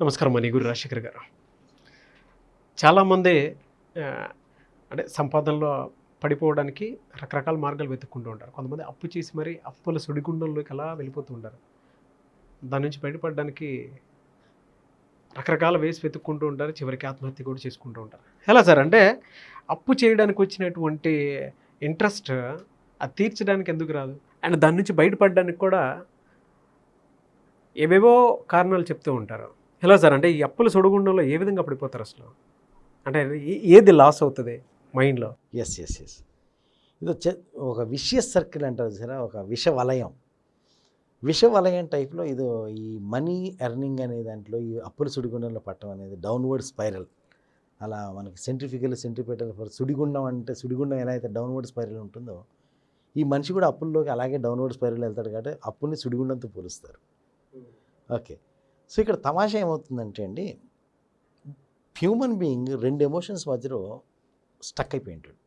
నమస్కారం మణిగురు రాజశేఖర్ గారు. చాలామంది అంటే సంపాదనలో పడిపోవడానికి రకరకాల మార్గాలు వెతుక్కుంటూ ఉంటారు. కొంతమంది అప్పు చేసి మరి అప్పుల సుడిగుండంలోకి అలా వెళ్ళిపోతూ ఉంటారు. దాని నుంచి బయటపడడానికి రకరకాల వేసి వెతుక్కుంటూ ఉంటారు. చివరికి ఆత్మహత్య కూడా చేసుకుంటూ ఉంటారు. ఎలా సార్? అంటే అప్పు చేయడానికి వచ్చినటువంటి ఇంట్రెస్ట్ అది తీర్చడానికి ఎందుకు రాదు? అండ్ దాని నుంచి బయటపడడానికి కూడా ఏవేవో కారణాలు చెప్తూ ఉంటారు. ఎలా సార్ అంటే ఈ అప్పుల సుడిగుండంలో ఏ విధంగా పడిపోతారు అసలు? అంటే ఏది లాస్ అవుతుంది మైండ్లో? ఎస్ ఎస్ ఎస్ ఇది వచ్చే ఒక విషయ సర్కిల్ అంటారు సరే ఒక విష వలయం. విష వలయం టైప్లో ఇది ఈ మనీ ఎర్నింగ్ అనే దాంట్లో ఈ అప్పుల సుడిగుండంలో పట్టడం అనేది డౌన్వర్డ్ స్పైరల్. అలా మనకి సెంట్రిఫికల్ సెంట్రిపేటల్ ఫర్ సుడిగుండం అంటే సుడిగుండం ఎలా అయితే డౌన్వర్డ్ స్పైరల్ ఉంటుందో ఈ మనిషి కూడా అప్పుల్లోకి అలాగే డౌన్వర్డ్ స్పైరల్ వెళ్తాడు కాబట్టి అప్పుల్ని సుడిగుండంతో పోలుస్తారు. ఓకే. సో ఇక్కడ తమాషా ఏమవుతుందంటే అండి హ్యూమన్ బీయింగ్ రెండు ఎమోషన్స్ మధ్యలో స్టక్ అయిపోయి ఉంటాడు.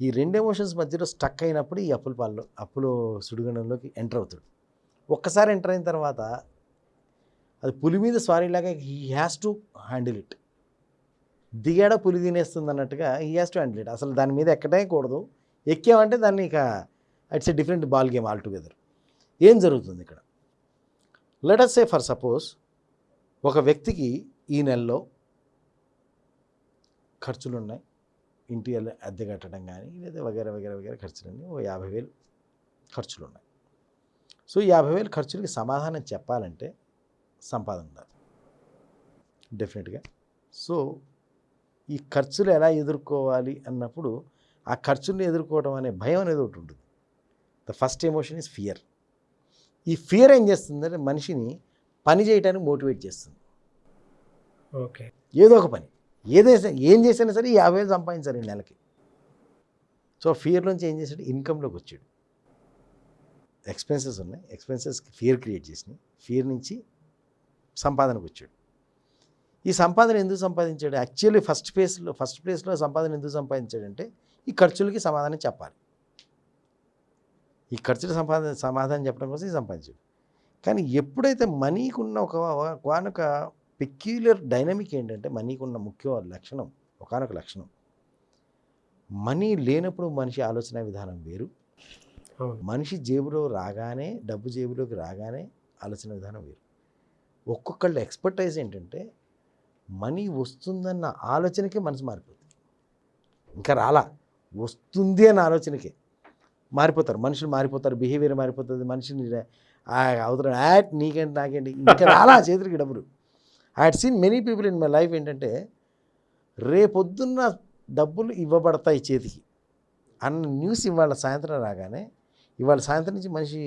ఈ రెండు ఎమోషన్స్ మధ్యలో స్టక్ అయినప్పుడు ఈ అప్పుల పాలు అప్పులు సుడిగుండంలోకి ఎంటర్ అవుతాడు. ఒక్కసారి ఎంటర్ అయిన తర్వాత అది పులి మీద స్వారీలాగా he has to handle it. దిగాడ పులి తినేస్తుంది అన్నట్టుగా he has to handle it. అసలు దాని మీద ఎక్కడే కూడదు. ఎక్కామంటే దాన్ని ఇక it's a different ball game altogether ఏం జరుగుతుంది ఇక్కడ? లెటస్ సే ఫర్ సపోజ్ ఒక వ్యక్తికి ఈ నెలలో ఖర్చులు ఉన్నాయి ఇంటి అద్దె- అద్దె కట్టడం కానీ లేదా వగేర వగేర వగేర ఖర్చులన్నీ ఓ యాభై వేలు ఖర్చులు ఉన్నాయి సో ఈ యాభై వేలు ఖర్చులకి సమాధానం చెప్పాలంటే సంపాదన ఉండాలి. డెఫినెట్గా సో ఈ ఖర్చులు ఎలా ఎదుర్కోవాలి అన్నప్పుడు ఆ ఖర్చుల్ని ఎదుర్కోవడం అనే భయం అనేది ఒకటి ఉంటుంది. The first emotion is fear ఈ ఫియర్ ఏం చేస్తుందంటే మనిషిని పని చేయడానికి మోటివేట్ చేస్తుంది. ఓకే. ఏదో ఒక పని. ఏదైనా ఏం చేసినా సరే యాభై వేలు సంపాదించాలి ఈ నెలకి. సో ఫియర్ నుంచి ఏం చేశాడు? ఇన్కంలోకి వచ్చాడు. ఎక్స్పెన్సెస్ ఉన్నాయి. ఎక్స్పెన్సెస్కి ఫియర్ క్రియేట్ చేసినాయి. ఫియర్ నుంచి సంపాదనకు వచ్చాడు. ఈ సంపాదన ఎందుకు సంపాదించాడు? యాక్చువల్లీ ఫస్ట్ ప్లేస్లో ఫస్ట్ ప్లేస్లో సంపాదన ఎందుకు సంపాదించాడంటే ఈ ఖర్చులకి సమాధానం చెప్పాలి. ఈ ఖర్చుల సంపాదన సమాధానం చెప్పడం కోసం సంపాదించాడు. కానీ ఎప్పుడైతే మనీకి ఉన్న ఒక ఒకనొక పెక్యులర్ డైనమిక్ ఏంటంటే మనీకి ఉన్న ముఖ్య లక్షణం ఒకనొక లక్షణం. మనీ లేనప్పుడు మనిషి ఆలోచన విధానం వేరు. మనిషి జేబులో రాగానే డబ్బు జేబులోకి రాగానే ఆలోచన విధానం వేరు. ఒక్కొక్కళ్ళ ఎక్స్పర్టైజ్ ఏంటంటే మనీ వస్తుందన్న ఆలోచనకే మనసు మారిపోతుంది. ఇంకా రాలా వస్తుంది అన్న ఆలోచనకే. మారిపోతారు. మనుషులు మారిపోతారు. బిహేవియర్ మారిపోతుంది. మనిషిని ఆ యాట్ నీకేంటి నాకేంటి ఇంకా రాలా చేతులకి డబ్బులు. I had seen many people in my life ఏంటంటే రేపొద్దున్న డబ్బులు ఇవ్వబడతాయి చేతికి అన్న న్యూస్ ఇవాళ సాయంత్రం రాగానే ఇవాళ సాయంత్రం నుంచి మనిషి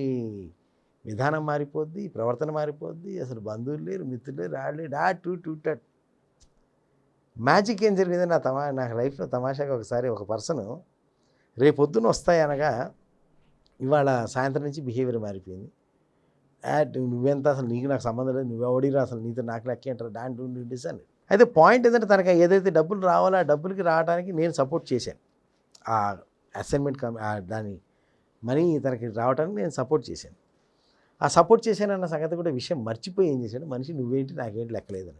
విధానం మారిపోద్ది ప్రవర్తన మారిపోద్ది. అసలు బంధువులు లేరు మిత్రులు లేరు ఆడలే లేడు టూ టూ టట్ మ్యాజిక్ ఏం జరిగింది? నా తమా నాకు లైఫ్లో తమాషాగా ఒకసారి ఒక పర్సను రేపొద్దున వస్తాయి అనగా ఇవాళ సాయంత్రం నుంచి బిహేవియర్ మారిపోయింది. యాడ్ నువ్వెంత అసలు నీకు నాకు సంబంధం లేదు నువ్వు ఎవడిరా అసలు నీతో నాకు లెక్క అంటారు దాని అని అయితే పాయింట్ ఏంటంటే తనకి ఏదైతే డబ్బులు రావాలో ఆ డబ్బులకి రావడానికి నేను సపోర్ట్ చేశాను. ఆ అసైన్మెంట్ దాని మనీ తనకి రావడానికి నేను సపోర్ట్ చేశాను. ఆ సపోర్ట్ చేశానన్న సంగతి కూడా విషయం మర్చిపోయి ఏం చేశాడు? మనిషి నువ్వేంటి నాకేంటి లెక్కలేదు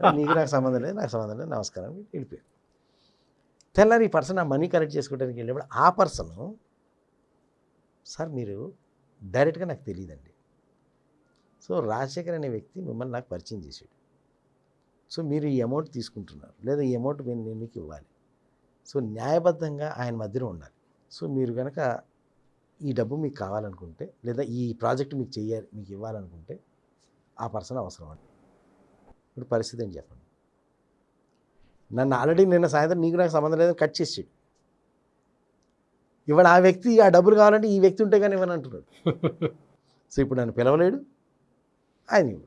నీకు నాకు సంబంధం లేదు నాకు సంబంధం లేదు నమస్కారం అని వెళ్ళిపోయాడు. తెల్లారి ఈ పర్సన్ ఆ మనీ కలెక్ట్ చేసుకోవడానికి వెళ్ళినప్పుడు ఆ పర్సన్ సార్ మీరు డైరెక్ట్గా నాకు తెలియదండి సో రాజశేఖర్ అనే వ్యక్తి మిమ్మల్ని నాకు పరిచయం చేశాడు. సో మీరు ఈ అమౌంట్ తీసుకుంటున్నారు. లేదా ఈ అమౌంట్ నేను నేను మీకు ఇవ్వాలి. సో న్యాయబద్ధంగా ఆయన మధ్యలో ఉండాలి. సో మీరు కనుక ఈ డబ్బు మీకు కావాలనుకుంటే లేదా ఈ ప్రాజెక్ట్ మీకు చెయ్యాలి మీకు ఇవ్వాలనుకుంటే ఆ పర్సన్ అవసరం అండి. ఇప్పుడు పరిస్థితి అని చెప్పండి? నన్ను ఆల్రెడీ నిన్న సాయంత్రం నీకు నాకు సంబంధం లేదని కట్ చేసాడు. ఇవాళ ఆ వ్యక్తి ఆ డబ్బులు కావాలంటే ఈ వ్యక్తి ఉంటే కానీ ఇవ్వని అంటున్నాడు. సో ఇప్పుడు నన్ను పిలవలేడు. ఆయన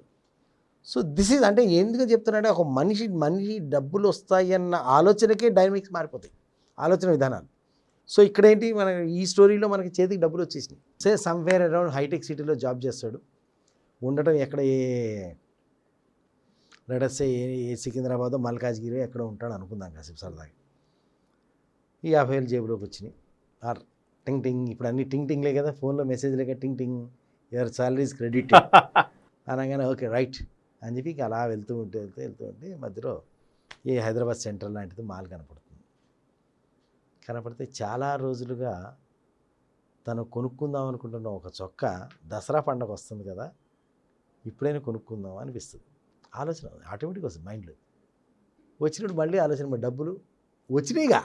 సో దిస్ ఈజ్ అంటే ఎందుకు చెప్తున్నాడంటే ఒక మనిషి మనిషి డబ్బులు వస్తాయి అన్న ఆలోచనకే డైనమిక్స్ మారిపోతాయి. ఆలోచన విధానాలు. సో ఇక్కడ ఏంటి? మన ఈ స్టోరీలో మనకి చేతికి డబ్బులు వచ్చేసినాయి. సే సమ్వేర్ అరౌండ్ హైటెక్ సిటీలో జాబ్ చేస్తాడు. ఉండటం ఎక్కడ ఏ లెటర్సే ఏ సికింద్రాబాద్ మల్కాజ్గిరి ఎక్కడో ఉంటాడు అనుకుందాం కాసేపు సరదాగా. ఈ యాభై వేలు జేబులోకి వచ్చినాయి. ఆర్ టింగ్ టింగ్ ఇప్పుడు అన్ని టింగ్ టింగ్లే కదా ఫోన్లో మెసేజ్లే కదా టింగ్ టింగ్ యువర్ సాలరీస్ క్రెడిట్ అనగానే ఓకే రైట్. అని చెప్పి ఇంకా అలా వెళ్తూ ఉంటే వెళ్తూ వెళ్తూ ఉంటే మధ్యలో ఈ హైదరాబాద్ సెంట్రల్ లాంటిది మాల్ కనపడుతుంది. కనపడితే చాలా రోజులుగా తను కొనుక్కుందాం అనుకుంటున్న ఒక చొక్కా దసరా పండగ వస్తుంది కదా ఇప్పుడైనా కొనుక్కుందాం అనిపిస్తుంది. ఆలోచన ఆటోమేటిక్గా వస్తుంది మైండ్లో. వచ్చినప్పుడు మళ్ళీ ఆలోచన మరి డబ్బులు వచ్చినాయిగా.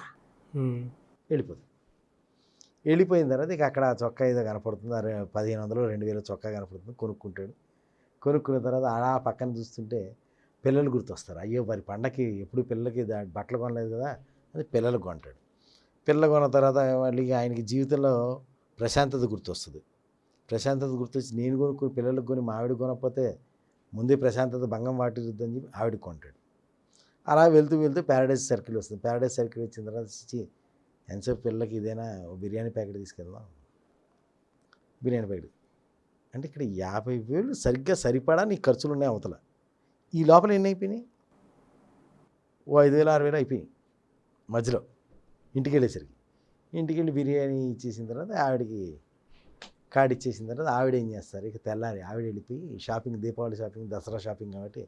వెళ్ళిపోతుంది వెళ్ళిపోయిన తర్వాత ఇక అక్కడ చొక్కా ఏదో కనపడుతుంది. పదిహేను వందలు రెండు వేల చొక్కా కనపడుతుంది. కొనుక్కుంటాడు. కొనుక్కున్న తర్వాత అలా పక్కన చూస్తుంటే పిల్లలు గుర్తొస్తారు. అయ్యో మరి పండగకి ఎప్పుడు పిల్లలకి బట్టలు కొనలేదు కదా అది పిల్లలకు కొంటాడు. పిల్లలు కొన్న తర్వాత మళ్ళీ ఆయనకి జీవితంలో ప్రశాంతత గుర్తొస్తుంది. ప్రశాంతత గుర్తొచ్చి నేను కొనుక్కుని పిల్లలకు కొని మా ఆవిడ కొనకపోతే ముందే ప్రశాంతత భంగం వాటిరుద్దని చెప్పి ఆవిడ కొంటాడు. అలా వెళ్తూ వెళ్తూ ప్యారడైజ్ సర్కిల్ వస్తుంది. ప్యారడైజ్ సర్కిల్ వచ్చిన తర్వాత వచ్చి ఎంతసేపు పిల్లలకి ఇదేనా? ఓ బిర్యానీ ప్యాకెట్ తీసుకెళ్దాం. బిర్యానీ ప్యాకెట్ అంటే ఇక్కడ యాభై వేలు సరిగ్గా సరిపడా నీ ఖర్చులు ఉన్నాయి అవతల. ఈ లోపల ఎన్ని అయిపోయినాయి? ఓ ఐదు వేలు ఆరు వేలు అయిపోయినాయి మధ్యలో. ఇంటికి వెళ్ళేసరికి ఇంటికి వెళ్ళి బిర్యానీ ఇచ్చేసిన తర్వాత ఆవిడకి కార్డు ఇచ్చేసిన తర్వాత ఆవిడ ఏం చేస్తారు? ఇక తెల్లారి ఆవిడ వెళ్ళిపోయి shopping Deepavali shopping Dasara shopping కాబట్టి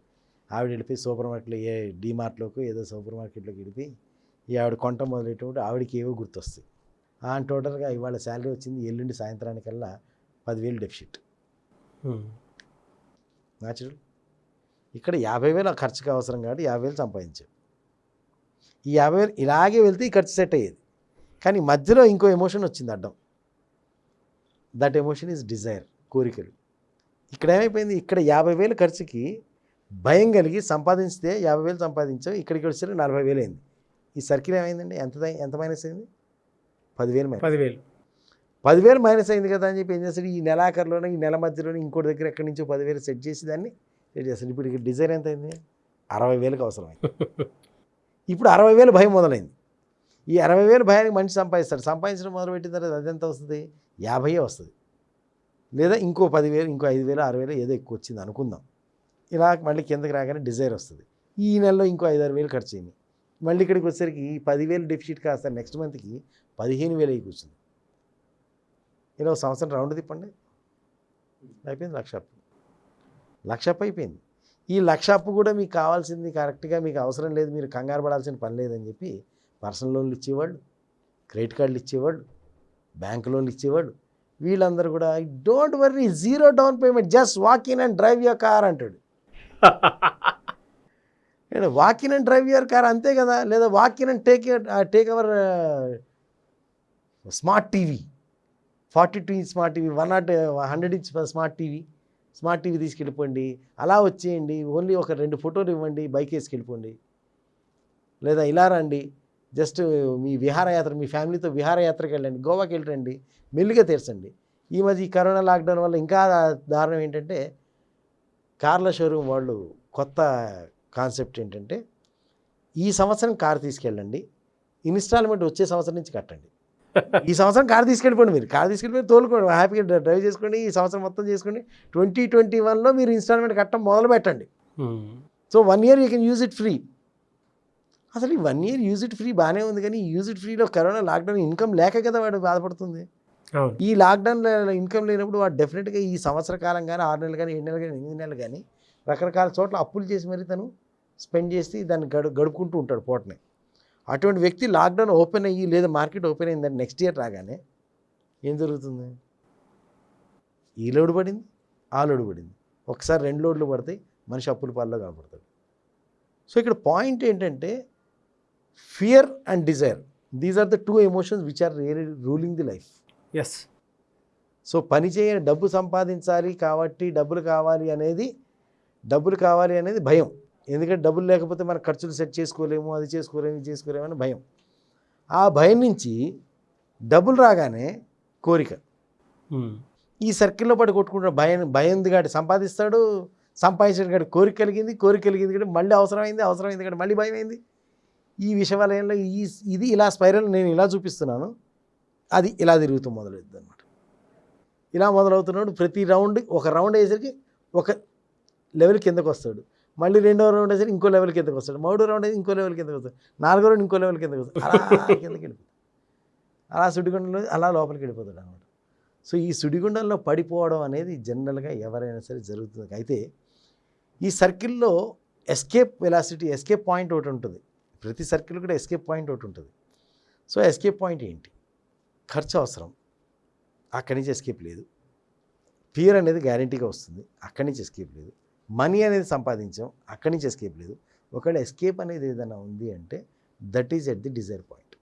ఆవిడ వెళ్ళిపోయి సూపర్ మార్కెట్లో ఏ డీమార్ట్లోకి ఏదో సూపర్ మార్కెట్లోకి వెళ్ళిపోయి ఈ ఆవిడ కొంట మొదలెట్టినప్పుడు ఆవిడకి ఏవో గుర్తొస్తాయి. ఆ టోటల్గా ఇవాళ శాలరీ వచ్చింది ఎల్లుండి సాయంత్రానికల్లా పదివేలు డెఫిషిట్. న్యాచురల్ ఇక్కడ యాభై వేలు ఖర్చుకి అవసరం కాబట్టి యాభై వేలు సంపాదించావు ఈ యాభై వేలు ఇలాగే వెళ్తే ఈ ఖర్చు సెట్ అయ్యేది. కానీ మధ్యలో ఇంకో ఎమోషన్ వచ్చింది అడ్డం. దట్ ఎమోషన్ ఈజ్ డిజైర్ కోరికలు. ఇక్కడ ఏమైపోయింది? ఇక్కడ యాభై వేలు ఖర్చుకి భయం కలిగి సంపాదించితే యాభై వేలు సంపాదించావు ఇక్కడికి వచ్చేసరికి నలభై వేలు అయింది. ఈ సర్కిల్ ఏమైందండి? ఎంత ఎంత మైనస్ అయింది? పదివేలు మైనస్. పదివేలు. పదివేలు మైనస్ అయింది కదా అని చెప్పి ఏం చేస్తాడు? ఈ నెలాఖరులోనే ఈ నెల మధ్యలోనే ఇంకోటి దగ్గర ఎక్కడి నుంచో పదివేలు సెట్ చేసి దాన్ని సెట్ చేస్తాడు. ఇప్పుడు ఇక్కడ డిజైన్ ఎంత అయింది? అరవై వేలకు అవసరమైంది. ఇప్పుడు అరవై వేలు భయం మొదలైంది. ఈ అరవై వేలు భయానికి మనిషి సంపాదిస్తాడు. సంపాదించడం మొదలుపెట్టిన తర్వాత అది ఎంత వస్తుంది? యాభై వస్తుంది. లేదా ఇంకో పదివేలు ఇంకో ఐదు వేలు ఆరు వేలు ఏదో ఎక్కువ వచ్చింది అనుకుందాం. ఇలా మళ్ళీ కిందకి రాగానే డిజైర్ వస్తుంది. ఈ నెలలో ఇంకో ఐదు ఆరు వేలు ఖర్చు అయింది మళ్ళీ ఇక్కడికి వచ్చేసరికి పదివేలు డెఫిసిట్ కాస్త నెక్స్ట్ మంత్కి పదిహేను వేలు అయి కూర్చుంది. ఇలా ఒక సంవత్సరం రౌండ్ తిప్పండి. అయిపోయింది లక్ష అప్పు. లక్ష అప్పు అయిపోయింది. ఈ లక్ష అప్పు కూడా మీకు కావాల్సింది కరెక్ట్గా మీకు అవసరం లేదు మీరు కంగారు పడాల్సిన పని లేదని చెప్పి పర్సనల్ లోన్లు ఇచ్చేవాళ్ళు క్రెడిట్ కార్డులు ఇచ్చేవాళ్ళు బ్యాంక్ లోన్లు ఇచ్చేవాళ్ళు. వీళ్ళందరూ కూడా don't worry zero down payment just walk in and drive your car అంటాడు. Walk in and drive your car అంతే కదా లేదా walk in and take take our smart TV. Forty two inch smart TV one not hundred inch smart TV. Smart TV తీసుకెళ్ళిపోండి. అలా వచ్చేయండి only ఒక రెండు ఫోటోలు ఇవ్వండి బైక్ వేసుకెళ్ళిపోండి. లేదా ఇలా రండి. జస్ట్ మీ విహారయాత్ర మీ ఫ్యామిలీతో విహారయాత్రకి వెళ్ళండి గోవాకి వెళ్ళండి మెల్లిగా తీర్చండి. ఈ మధ్య ఈ కరోనా లాక్డౌన్ వల్ల ఇంకా దారుణం ఏంటంటే కార్ల షోరూమ్ వాళ్ళు కొత్త కాన్సెప్ట్ ఏంటంటే ఈ సంవత్సరం కార్ తీసుకెళ్ళండి ఇన్స్టాల్మెంట్ వచ్చే సంవత్సరం నుంచి కట్టండి. ఈ సంవత్సరం కార్ తీసుకెళ్ళిపోండి మీరు కార్ తీసుకెళ్ళిపోయి తోలుకోండి హ్యాపీగా డ్రైవ్ చేసుకోండి ఈ సంవత్సరం మొత్తం చేసుకోండి ట్వంటీ ట్వంటీ వన్లో మీరు ఇన్స్టాల్మెంట్ కట్టడం మొదలు పెట్టండి. So one year you can use it free. అసలు ఈ one year use it free బాగానే ఉంది కానీ యూజ్ ఇట్ ఫ్రీలో కరోనా లాక్డౌన్ ఇన్కమ్ లేక కదా వాడు బాధపడుతుంది. ఈ లాక్డౌన్లో ఇన్కమ్ లేనప్పుడు వాడు డెఫినెట్గా ఈ సంవత్సర కాలం కానీ ఆరు నెలలు కానీ ఏడు నెలలు కానీ ఎనిమిది నెలలు కానీ రకరకాల చోట్ల అప్పులు చేసి మరి తను స్పెండ్ చేసి దాన్ని గడు గడుపుకుంటూ ఉంటాడు పోటని. అటువంటి వ్యక్తి లాక్డౌన్ ఓపెన్ అయ్యి లేదా మార్కెట్ ఓపెన్ అయిందని నెక్స్ట్ ఇయర్ రాగానే ఏం జరుగుతుంది? ఈ లోడ్ పడింది ఆ లోడ్ పడింది. ఒకసారి రెండు లోడ్లు పడతాయి మనిషి అప్పుల పాల్లో కనపడతాడు. సో ఇక్కడ పాయింట్ ఏంటంటే fear and desire these are the two emotions which are really ruling the life yes so పని చేయని డబ్బు సంపాదించాలి కాబట్టి డబ్బులు కావాలి అనేది డబ్బులు కావాలి అనేది భయం. ఎందుకంటే డబ్బులు లేకపోతే మన ఖర్చులు సెట్ చేసుకోలేము అది చేసుకోలేము ఇది చేసుకోలేము అని భయం. ఆ భయం నుంచి డబ్బులు రాగానే కోరిక. ఉమ్. ఈ సర్కిల్లో పడి కొట్టుకుంటాడు భయం భయం గాడి సంపాదిస్తాడు సంపాదించిన గాడి కోరిక కలిగింది కోరిక కలిగింది కాబట్టి మళ్ళీ అవసరమైంది అవసరమైంది కాబట్టి మళ్ళీ భయం అయింది. ఈ విషవలయంలో ఈ ఇది ఇలా స్పైరల్ నేను ఇలా చూపిస్తున్నాను. అది ఇలా తిరుగుతూ మొదలవుతుంది అనమాట ఇలా మొదలవుతున్నాడు ప్రతి రౌండ్ ఒక రౌండ్ వేసరికి ఒక లెవెల్ కిందకు వస్తాడు. మళ్ళీ రెండో రౌండ్ వేసరికి ఇంకో లెవెల్ కిందకు వస్తాడు. మూడో రౌండ్ వేసి ఇంకో లెవెల్ కిందకు వస్తాడు. నాలుగో రౌండ్ ఇంకో లెవెల్ కిందకు వస్తాడు. అలా కిందకి వెళ్ళిపోతాడు. అలా సుడిగుండంలో అలా లోపలికి వెళ్ళిపోతాడు అనమాట సో ఈ సుడిగుండంలో పడిపోవడం అనేది జనరల్గా ఎవరైనా సరే జరుగుతుంది. అయితే ఈ సర్కిల్లో ఎస్కేప్ వెలాసిటీ ఎస్కేప్ పాయింట్ ఒకటి ఉంటుంది. ప్రతి సర్కిల్ కూడా ఎస్కేప్ పాయింట్ ఒకటి ఉంటుంది. సో ఎస్కేప్ పాయింట్ ఏంటి? ఖర్చు అవసరం. అక్కడి నుంచి ఎస్కేప్ లేదు. ఫియర్ అనేది గ్యారంటీగా వస్తుంది. అక్కడి నుంచి ఎస్కేప్ లేదు. మనీ అనేది సంపాదించాం. అక్కడి నుంచి ఎస్కేప్ లేదు. ఒకవేళ ఎస్కేప్ అనేది ఏదైనా ఉంది అంటే that is at the desire point.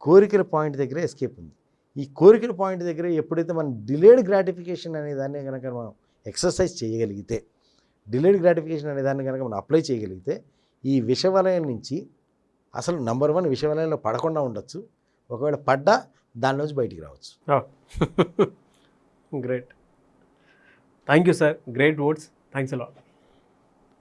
కోరికల పాయింట్ దగ్గర ఎస్కేప్ ఉంది. ఈ కోరికల పాయింట్ దగ్గర ఎప్పుడైతే మనం డిలేడ్ గ్రాటిఫికేషన్ అనే దాన్ని కనుక మనం ఎక్సర్సైజ్ చేయగలిగితే డిలేడ్ గ్రాటిఫికేషన్ అనే దాన్ని కనుక మనం అప్లై చేయగలిగితే ఈ విషవలయం నుంచి అసలు నంబర్ వన్ విషవలయంలో పడకుండా ఉండొచ్చు. ఒకవేళ పడ్డా దాని నుంచి బయటికి రావచ్చు. Great thank you sir great words thanks a lot